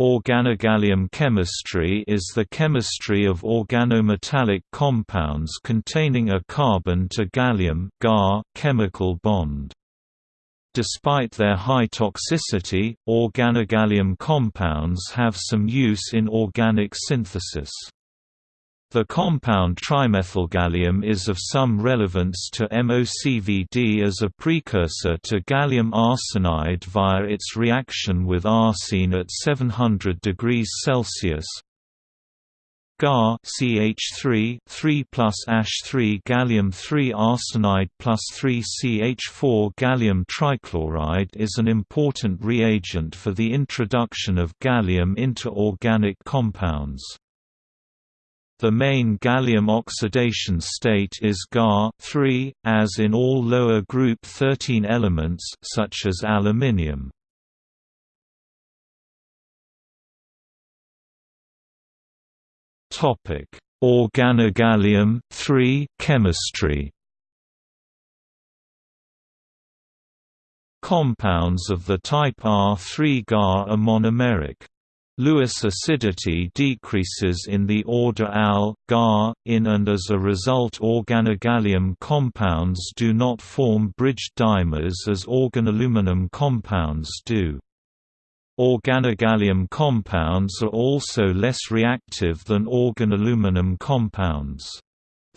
Organogallium chemistry is the chemistry of organometallic compounds containing a carbon to gallium chemical bond. Despite their high toxicity, organogallium compounds have some use in organic synthesis. The compound trimethylgallium is of some relevance to MOCVD as a precursor to gallium arsenide via its reaction with arsine at 700 degrees Celsius. Gar CH3 3 plus AsH3 gallium 3 arsenide plus 3 CH4 gallium trichloride is an important reagent for the introduction of gallium into organic compounds. The main gallium oxidation state is Ga as in all lower group 13 elements such as aluminium. Topic: Organogallium chemistry. Compounds of the type R3 Ga are monomeric. Lewis acidity decreases in the order Al, Ga, in and as a result organogallium compounds do not form bridged dimers as organoaluminum compounds do. Organogallium compounds are also less reactive than organoaluminum compounds.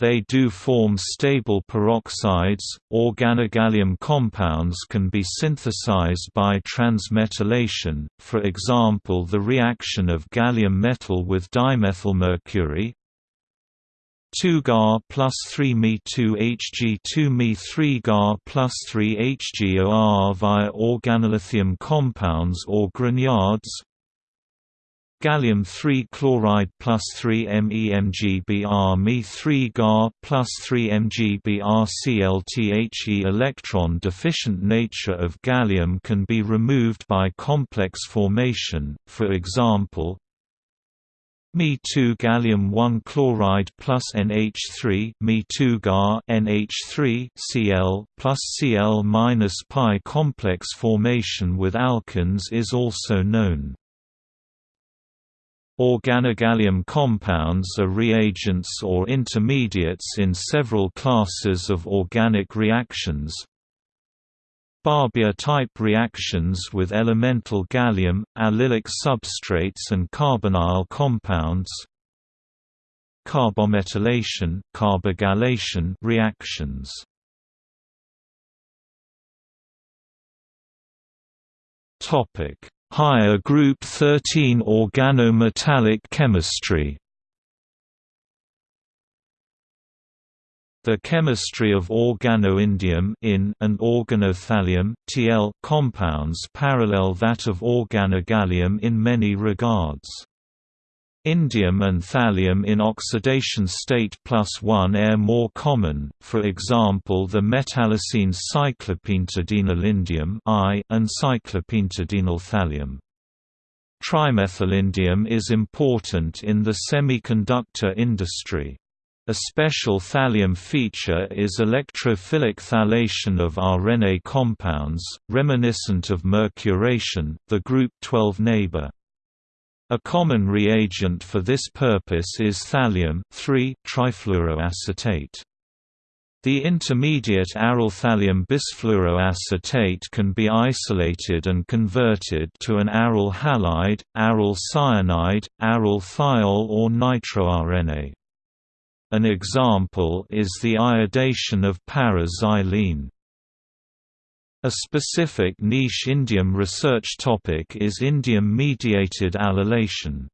They do form stable peroxides. Organogallium compounds can be synthesized by transmetallation, for example, the reaction of gallium metal with dimethylmercury. 2Ga plus 3 Me 2 Hg 2 Me 3 Ga plus 3 HgOR via organolithium compounds or grignards gallium 3 chloride plus 3 MEMGBr Me 3 Ga plus 3 MgBr ClThe electron deficient nature of gallium can be removed by complex formation, for example Me2 gallium 1 chloride plus NH3 Me2 Ga NH3 Cl plus Cl minus pi complex formation with alkynes is also known. Organogallium compounds are reagents or intermediates in several classes of organic reactions. Barbier-type reactions with elemental gallium, allylic substrates and carbonyl compounds. Carbometallation, carbogallation reactions. Topic Higher group 13 organometallic chemistry The chemistry of organoindium in and organothallium TL compounds parallel that of organogallium in many regards. Indium and thallium in oxidation state plus 1 are more common, for example the metallocenes cyclopentadienylindium and cyclopentadienyl thallium. Trimethylindium is important in the semiconductor industry. A special thallium feature is electrophilic thallation of arene compounds, reminiscent of mercuration, the group 12 neighbor. A common reagent for this purpose is thallium trifluoroacetate. The intermediate aryl thallium bisfluoroacetate can be isolated and converted to an aryl halide, aryl cyanide, aryl thiol or nitroarene. An example is the iodation of para-xylene. A specific niche indium research topic is indium-mediated allylation.